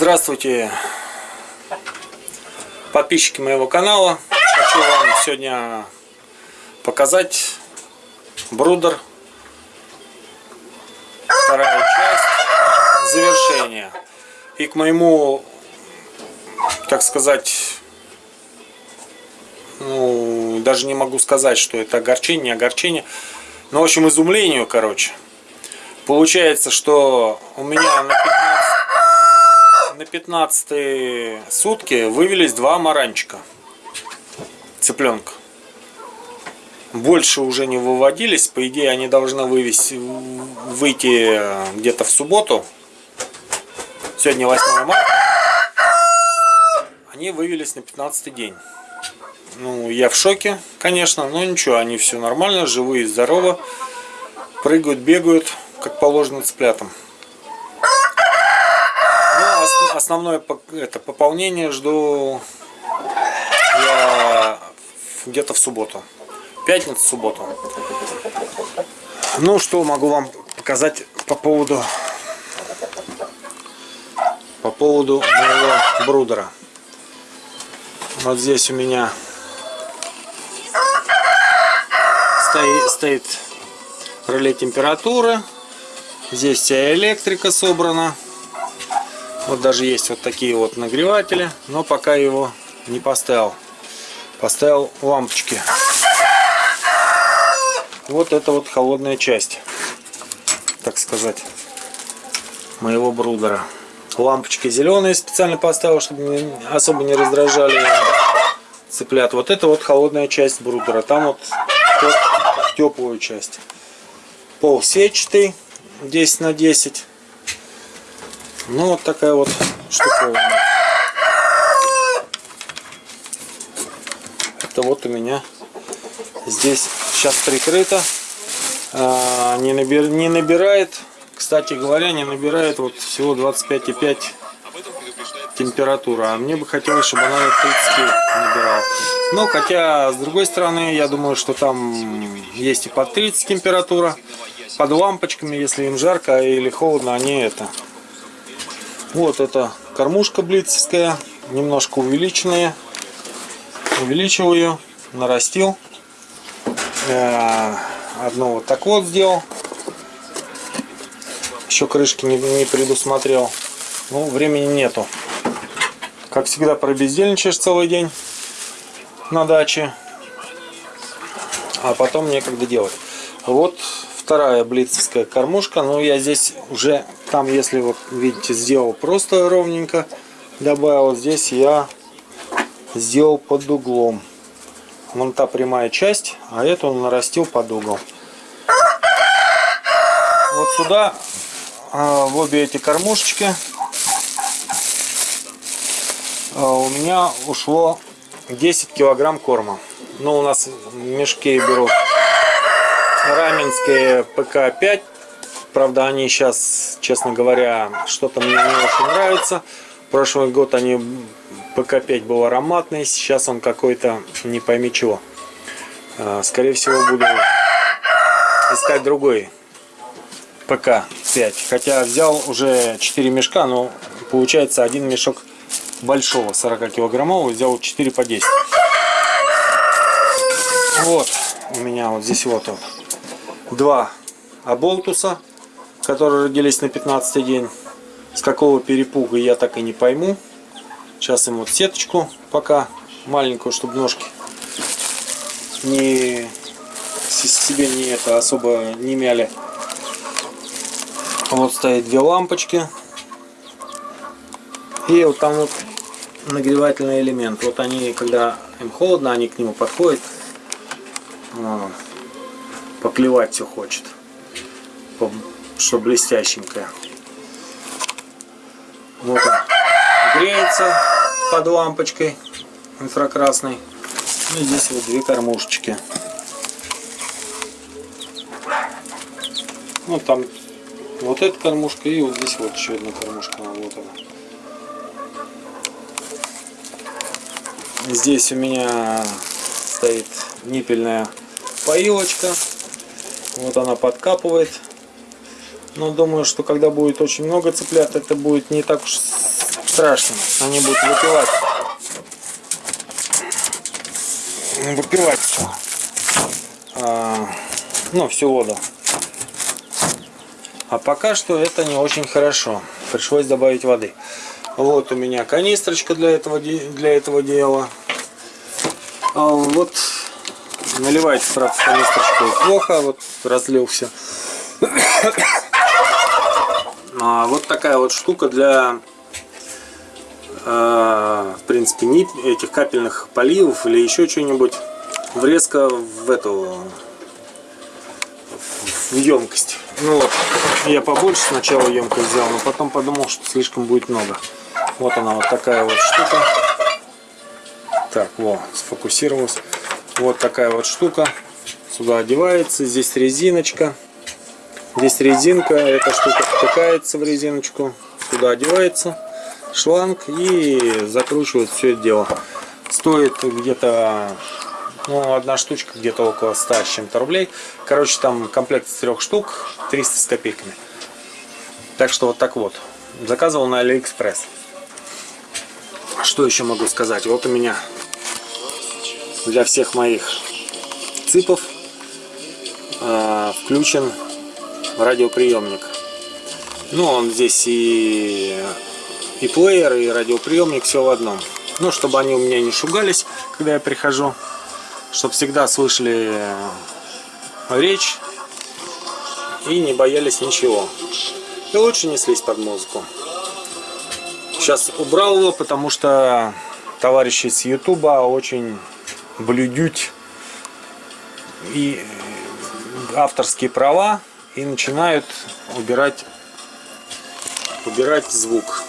Здравствуйте, подписчики моего канала. Хочу вам сегодня показать брудер. Вторая часть завершения. И к моему, так сказать, ну, даже не могу сказать, что это огорчение, не огорчение. Но, в общем, изумлению, короче. Получается, что у меня на 15, на 15 сутки вывелись два маранчика. Цыпленка. Больше уже не выводились. По идее, они должны вывести, выйти где-то в субботу. Сегодня 8 марта. Они вывелись на 15 день. Ну, я в шоке, конечно, но ничего, они все нормально, живые, здоровы. Прыгают, бегают, как положено цыплятам. Основное это пополнение жду где-то в субботу. Пятницу, субботу. Ну, что могу вам показать по поводу по поводу моего брудера. Вот здесь у меня стоит, стоит реле температуры. Здесь вся электрика собрана. Вот даже есть вот такие вот нагреватели. Но пока его не поставил. Поставил лампочки. Вот это вот холодная часть. Так сказать. Моего брудера. Лампочки зеленые специально поставил, чтобы особо не раздражали цыплят. Вот это вот холодная часть брудера. Там вот теплую часть. Пол сетчатый 10 на 10. Ну вот такая вот штуковина. Это вот у меня здесь сейчас прикрыто. А, не, набир, не набирает, кстати говоря, не набирает вот всего 25,5 температура. А мне бы хотелось, чтобы она 30 набирала. Но хотя, с другой стороны, я думаю, что там есть и под 30 температура. Под лампочками, если им жарко или холодно, они это. Вот это кормушка блицевская, немножко увеличенная. Увеличил ее, нарастил. Э, одно вот так вот сделал. Еще крышки не, не предусмотрел. Ну, времени нету. Как всегда, пробездельничаешь целый день на даче. А потом некогда делать. Вот вторая блицевская кормушка. Но я здесь уже, там, если вот видите, сделал просто ровненько. Добавил здесь я сделал под углом. Вон та прямая часть, а эту он нарастил под угол. Вот сюда, а, в обе эти кормушечки а, у меня ушло 10 килограмм корма. Ну, у нас в мешке берут раменские ПК-5. Правда, они сейчас, честно говоря, что-то мне не очень нравится. Прошлый год они ПК-5 был ароматный, сейчас он какой-то не пойми чего. А, скорее всего, буду искать другой ПК-5. Хотя взял уже 4 мешка, но получается один мешок большого 40 килограммового взял 4 по 10 вот у меня вот здесь вот, вот два оболтуса которые родились на 15 день с какого перепуга я так и не пойму сейчас им вот сеточку пока маленькую чтобы ножки не себе не это особо не мяли вот стоит две лампочки и вот там вот нагревательный элемент. Вот они, когда им холодно, они к нему подходят. Поклевать все хочет. Что блестященькое. Вот он греется под лампочкой инфракрасной. Ну, здесь вот две кормушечки. Ну там вот эта кормушка и вот здесь вот еще одна кормушка. Вот она. Здесь у меня стоит ниппельная поилочка. Вот она подкапывает. Но думаю, что когда будет очень много цыплят, это будет не так уж страшного. Они будут выпивать. Выпивать. А, ну, всю воду. А пока что это не очень хорошо. Пришлось добавить воды. Вот у меня канистрочка для этого, для этого дела. А вот наливать, правда, канистрочку плохо. Вот разлил все. А вот такая вот штука для, э, в принципе, не этих капельных поливов или еще что-нибудь. Врезка в эту в емкость. Ну вот, я побольше сначала емкость взял, но потом подумал, что слишком будет много. Вот она вот такая вот штука. Так, вот, сфокусировалась. Вот такая вот штука. Сюда одевается. Здесь резиночка. Здесь резинка. Эта штука втыкается в резиночку. Сюда одевается шланг и закручивает все это дело. Стоит где-то ну, одна штучка где-то около 100 с чем-то рублей. Короче, там комплект из трех штук, 300 с копейками. Так что вот так вот. Заказывал на Алиэкспресс. Что еще могу сказать? Вот у меня для всех моих цыпов э, включен радиоприемник. Ну, он здесь и, и плеер, и радиоприемник, все в одном. Ну, чтобы они у меня не шугались, когда я прихожу. Чтобы всегда слышали речь и не боялись ничего. И лучше неслись под музыку. Сейчас убрал его, потому что товарищи с Ютуба очень блюдють и авторские права и начинают убирать убирать звук.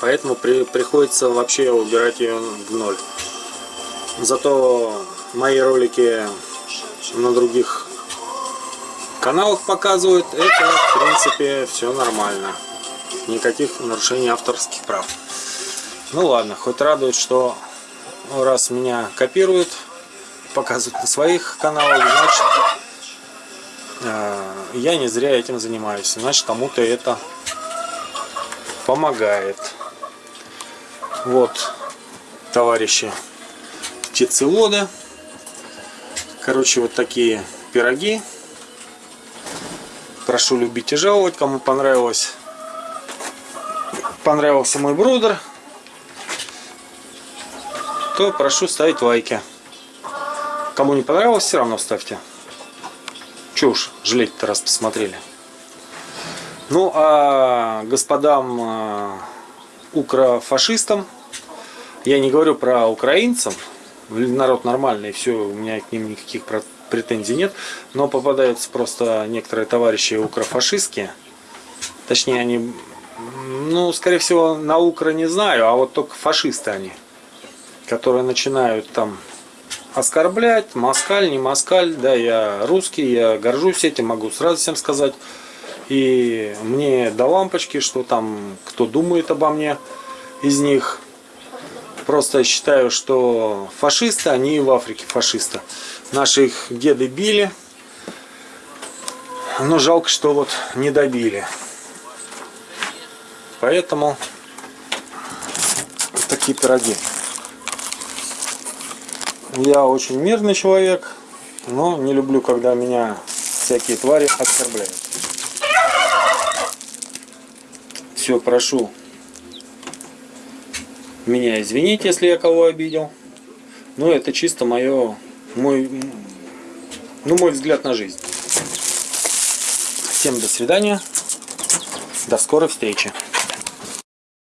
Поэтому при, приходится вообще убирать ее в ноль. Зато мои ролики на других каналах показывают это в принципе все нормально. Никаких нарушений авторских прав. Ну ладно хоть радует что раз меня копируют, показывают на своих каналах, значит, я не зря этим занимаюсь. Значит, кому-то это помогает. Вот, товарищи птицеводы. Короче, вот такие пироги. Прошу любить и жаловать, кому понравилось. Понравился мой брудер то прошу ставить лайки. Кому не понравилось, все равно ставьте. Че уж, жалеть-то раз посмотрели. Ну, а господам а, укрофашистам, я не говорю про украинцев, народ нормальный, все, у меня к ним никаких претензий нет, но попадаются просто некоторые товарищи укрофашистские, точнее они, ну, скорее всего, на укро не знаю, а вот только фашисты они которые начинают там оскорблять, москаль, не москаль, да, я русский, я горжусь этим, могу сразу всем сказать. И мне до лампочки, что там, кто думает обо мне из них. Просто считаю, что фашисты, они и в Африке фашисты. Наши их деды били, но жалко, что вот не добили. Поэтому такие пироги. Я очень мирный человек, но не люблю, когда меня всякие твари оскорбляют. Все, прошу меня извинить, если я кого обидел. Но это чисто мое, мой, ну, мой взгляд на жизнь. Всем до свидания. До скорой встречи.